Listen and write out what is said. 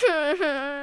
哼哼。